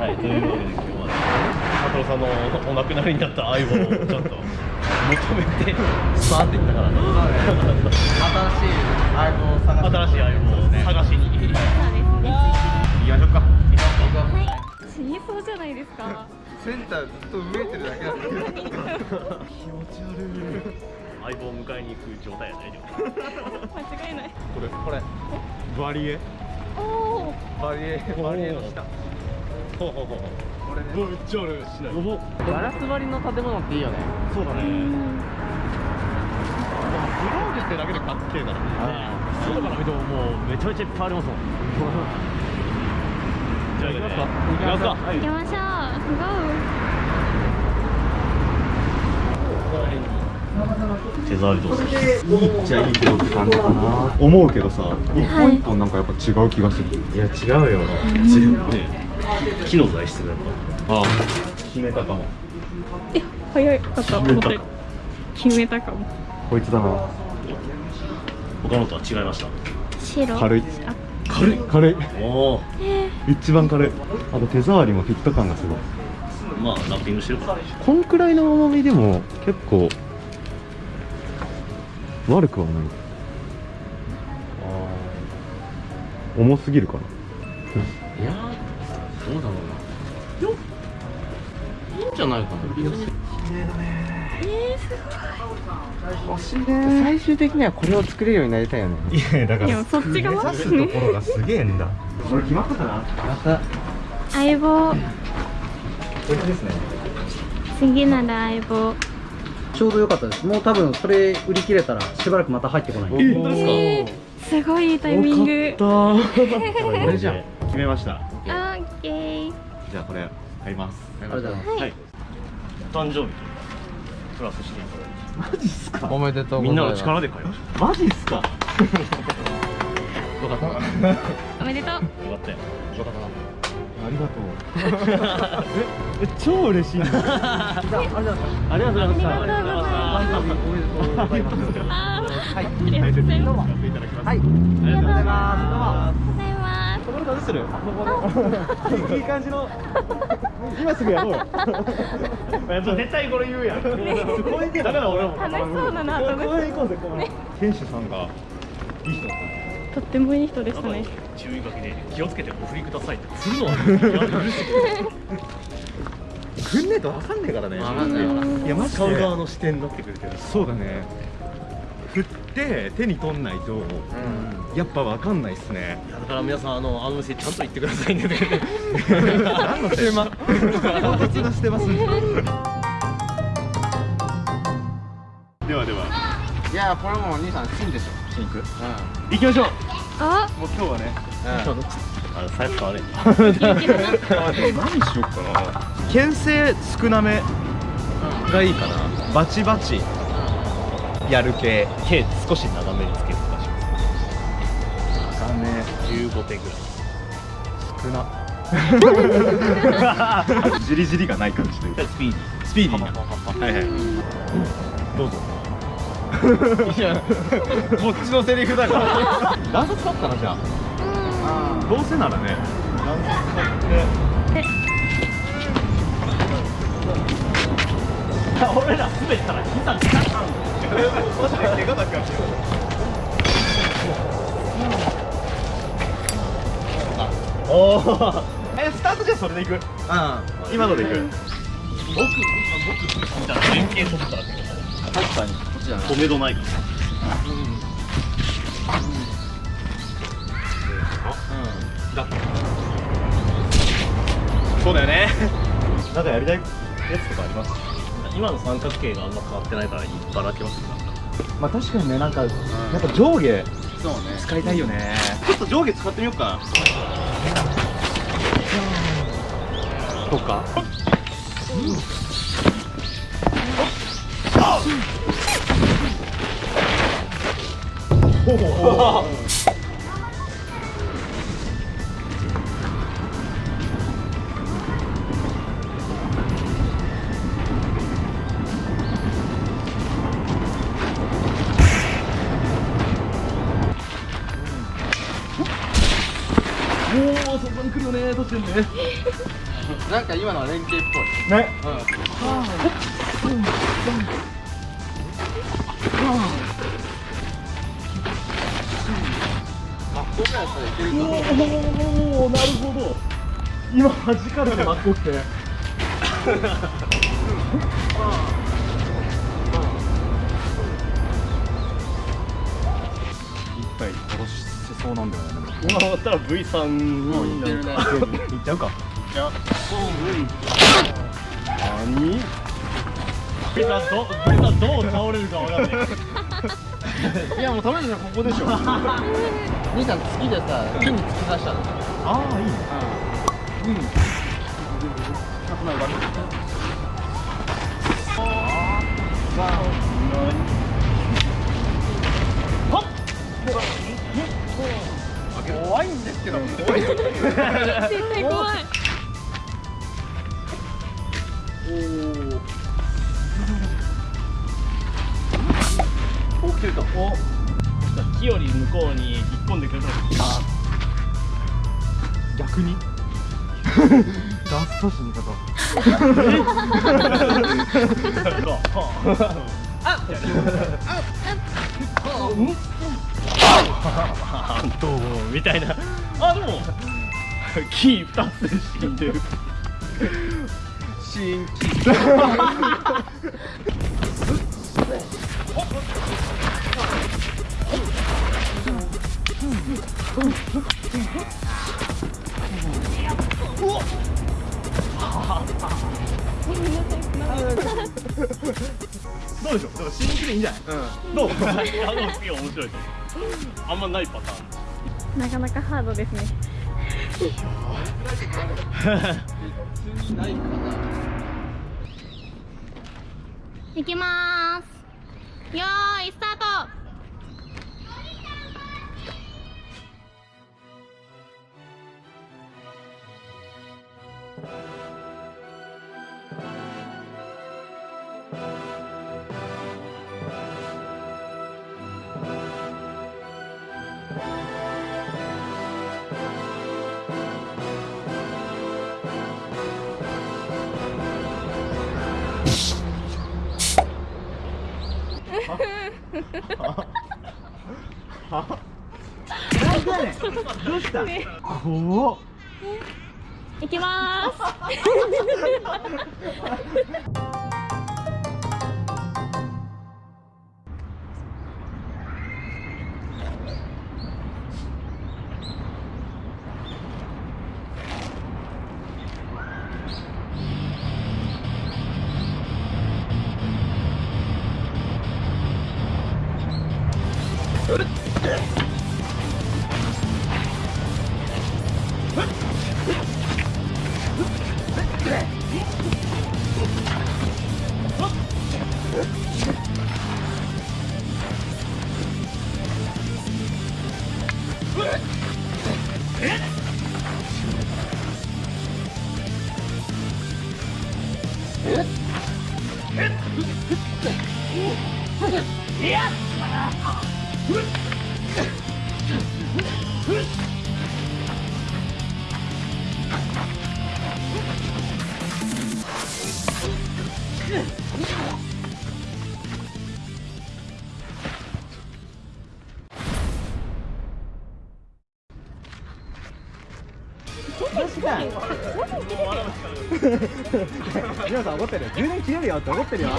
はいというわけで今日は佐藤さんのお亡くなりになった相棒をちょっと求めてスパーっていったからね新しい相棒を探新しい相棒を探しに行きましょうか。行きますかはい死にそうじゃないですかセンターずっと動いてるだけなんだけど 気持ち悪い。相棒を迎えに行く状態や大丈夫間違いない。これこれ。バリエ。おおバリエバリエの下これねめっちゃあるしない。おガラス張りの建物っていいよね。そうだね。うんグローブってだけでかっけえからね。外から見てももうめちゃめちゃいっぱいありますもん。じゃあ行きますか。行きますか。はい。行きましょ手触りどうするいいっちゃいいけどって感じかな思うけどさ一本一本なんかやっぱ違う気がする、いや違うよ。全部ね木の材質がやっぱ。ああ。決めたかも。うえ早かった思った決めたかも。こいつだな。他のとは違いました？白。軽い。あ。軽い。軽い。おお一番軽い。あと手触りもフィット感がすごい。まあラッピングしてるから。こんくらいの重みでも結構悪くはない。重すぎるかな。いやどうだろうな。よいいんじゃないかな。欲しいね。最終的にはこれを作れるようになりたいよね。いやだでもそっち側？ですねころがすげえんだ。これ決まったかな？また。相棒。これですね。次なら相棒。ちょうど良かったです。もう多分それ売り切れたらしばらくまた入ってこない。え本当ですすごいいいタイミング。よかった これじゃん。決めましたオッケー。じゃあこれ買います。ありがとうございます。はい。お誕生日というかプラスして。いただいてマジっす。かおめでとうみんなのございます。力で買いましょマジっすか？う。よかった。よかおめでとうった。よありがとう。え超嬉しい。んだありがとうございましたありがとうございます。おめでとうござい。ますあーはい。ありがとうございます。はい。ありがとうございます。ございます。これどうするいい感じの。今すぐやろうよ。絶対これ言うやん。だから俺も。楽しそうだな行こうぜこう店主さんがいい人だったとってもいい人でしたね。注意書きで気をつけてお振りくださいって。振るの？はく んねえと分かんねえからね。い。やマジ使う側での視点になってくるけどそうだね振って手に取んないとやっぱ分かんないっすね。いやだから皆さんあのあの店ちゃんと言ってくださいね。何のテーマ？唐突なしてます。ねではでは。いやこれもう兄さん金でしょシンク。う行きましょう。あ？もう今日はね。ん。あの財布買わね元気だな何しよっかな牽制少なめがいいかなバチバチやる系。手少し長めにつけるとかしますだね15手ぐらい。少な。じりじりがない感じというか。スピーディー。スピーディーな。はいはい。どうぞ。いやこっちのセリフだから。段差使ったなじゃあ。どうせならね。段差使って俺ら滑ったら膝マジで怪我だからおおえスタートじゃそれでいく？うん。今のでいく。僕僕じゃあ連携取ったら確かにこっちじゃない止めどないからそうだよねなんかやりたいやつとかあります今の三角形があんま変わってないからいっぱい開けますなんか？まあ確かにねなんか、うん、やっぱ上下そうね。使いたいよね。ちょっと上下使ってみようか。とか、うん、おお こに来るよねどうしてんねなんか今のは連携っぽい。ね。あここやったらいけるかもおおなるほど今弾かれてまっこって一そうなんだよね。今終わったら V さんにいってるねいっちゃう。か何？V さんど V さんどう倒れるかわかんない。いやもう止めるのはここでしょ。兄さん月でさ木に突き刺したの。ああいいね。うん。うん怖いんですけど怖い絶対怖いおお来てるかお木より向こうに引っ込んでくると逆に？ダッサ死に方。あ どうもみたいな。あでも木2つで死んでる。新規。どうでしょう？でも死にきでいいんじゃない？どう？あの次面白いあんまないパターンなかなかハードですね。いきまーす。よーいスタート。どうした？怖っ。いきまーす 皆さん怒ってる。充電切れるよって怒ってるよ。